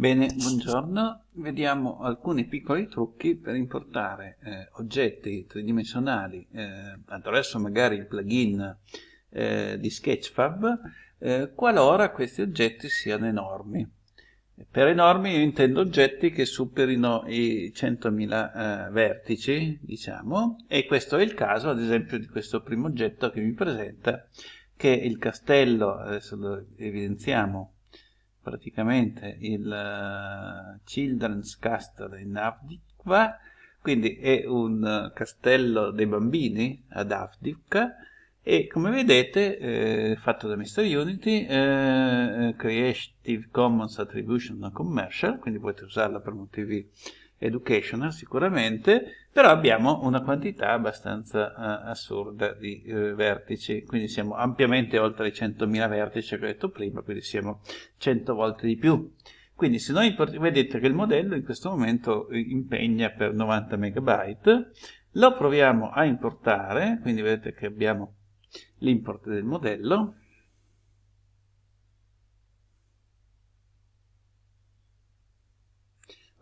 Bene, buongiorno. Vediamo alcuni piccoli trucchi per importare eh, oggetti tridimensionali eh, attraverso magari il plugin eh, di Sketchfab eh, qualora questi oggetti siano enormi. Per enormi io intendo oggetti che superino i 100.000 eh, vertici, diciamo, e questo è il caso ad esempio di questo primo oggetto che mi presenta, che è il castello, adesso lo evidenziamo, praticamente il uh, Children's Castle in Avdivka, quindi è un castello dei bambini ad Avdivka e come vedete eh, fatto da Mr. Unity eh, Creative Commons Attribution Non Commercial quindi potete usarla per motivi educational sicuramente, però abbiamo una quantità abbastanza uh, assurda di uh, vertici, quindi siamo ampiamente oltre i 100.000 vertici che ho detto prima, quindi siamo 100 volte di più. Quindi se noi vedete che il modello in questo momento eh, impegna per 90 MB, lo proviamo a importare, quindi vedete che abbiamo l'import del modello,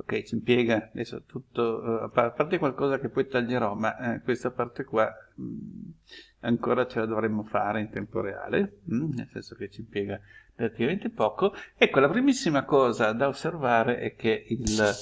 ok ci impiega adesso tutto uh, a parte qualcosa che poi taglierò ma eh, questa parte qua mh, mm, ancora ce la dovremmo fare in tempo reale mh, mm, nel senso che ci impiega relativamente poco. Ecco la primissima cosa da osservare è che il,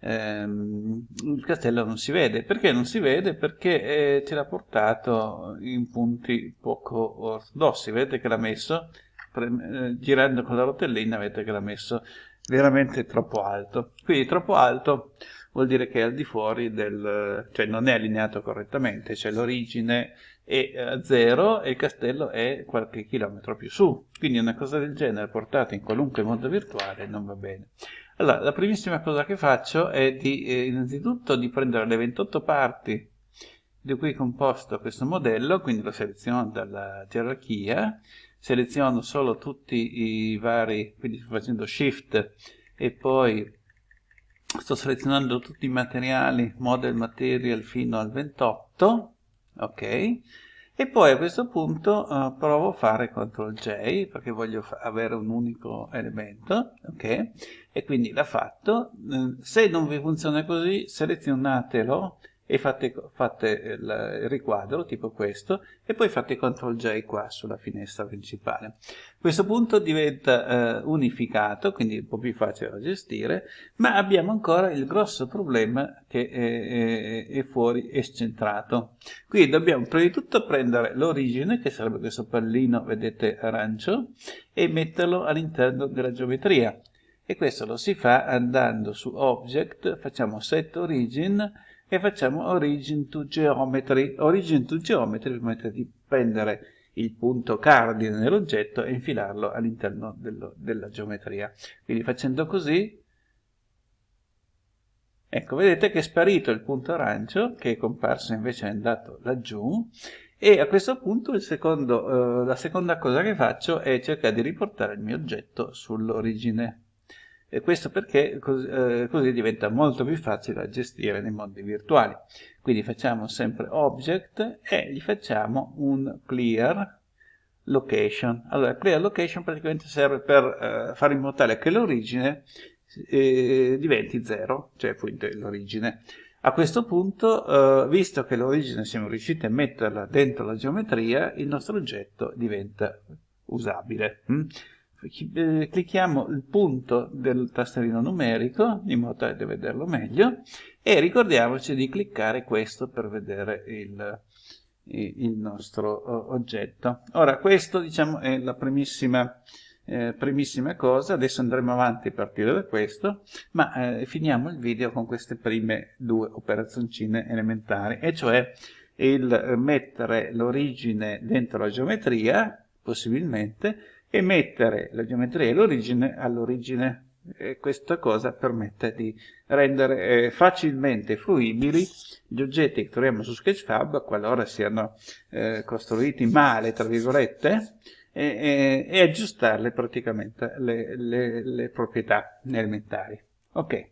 ehm, il castello non si vede. Perché non si vede? perché eh, ce l'ha portato in punti poco ortodossi. Vedete che l'ha messo eh, girando con la rotellina vedete che l'ha messo veramente troppo alto. Quindi troppo alto vuol dire che è al di fuori del... cioè non è allineato correttamente, cioè l'origine è a zero e il castello è qualche chilometro più su. Quindi una cosa del genere portata in qualunque mondo virtuale non va bene. Allora, la primissima cosa che faccio è di, eh, innanzitutto di prendere le 28 parti di cui è composto questo modello, quindi lo seleziono dalla gerarchia, seleziono solo tutti i vari, quindi sto facendo shift e poi sto selezionando tutti i materiali, model material fino al 28, ok? E poi a questo punto uh, provo a fare CTRL J perché voglio avere un unico elemento, ok? E quindi l'ha fatto. Uh, se non vi funziona così, selezionatelo e fate, fate il, riquadro tipo questo e poi fate CTRL J qua sulla finestra principale. A questo punto diventa eh, unificato, quindi un po' più facile da gestire, ma abbiamo ancora il grosso problema che è, è, è fuori escentrato. Quindi dobbiamo prima di tutto prendere l'origine, che sarebbe questo pallino, vedete, arancio, e metterlo all'interno della geometria. E questo lo si fa andando su Object, facciamo Set Origin, e facciamo origin to geometry. Origin to geometry permette di prendere il punto cardine nell'oggetto e infilarlo all'interno della geometria. Quindi facendo così, ecco, vedete che è sparito il punto arancio, che è comparso invece è andato laggiù, e a questo punto secondo, eh, la seconda cosa che faccio è cercare di riportare il mio oggetto sull'origine e questo perché così, eh, così diventa molto più facile da gestire nei mondi virtuali. Quindi facciamo sempre object e gli facciamo un clear location. Allora, clear location praticamente serve per eh, fare in modo tale che l'origine eh, diventi 0, cioè appunto l'origine. A questo punto, eh, visto che l'origine siamo riusciti a metterla dentro la geometria, il nostro oggetto diventa usabile. Hm? Eh, clicchiamo il punto del tasterino numerico in modo da vederlo meglio e ricordiamoci di cliccare questo per vedere il, il nostro oggetto. Ora questo diciamo è la primissima, eh, primissima cosa, adesso andremo avanti a partire da questo, ma eh, finiamo il video con queste prime due operazioncine elementari, e cioè il mettere l'origine dentro la geometria, possibilmente, e mettere la geometria l'origine all'origine. questa cosa permette di rendere eh, facilmente fruibili gli oggetti che troviamo su Sketchfab qualora siano eh, costruiti male, tra virgolette, e, e, e aggiustarle praticamente le, le, le proprietà elementari. Ok.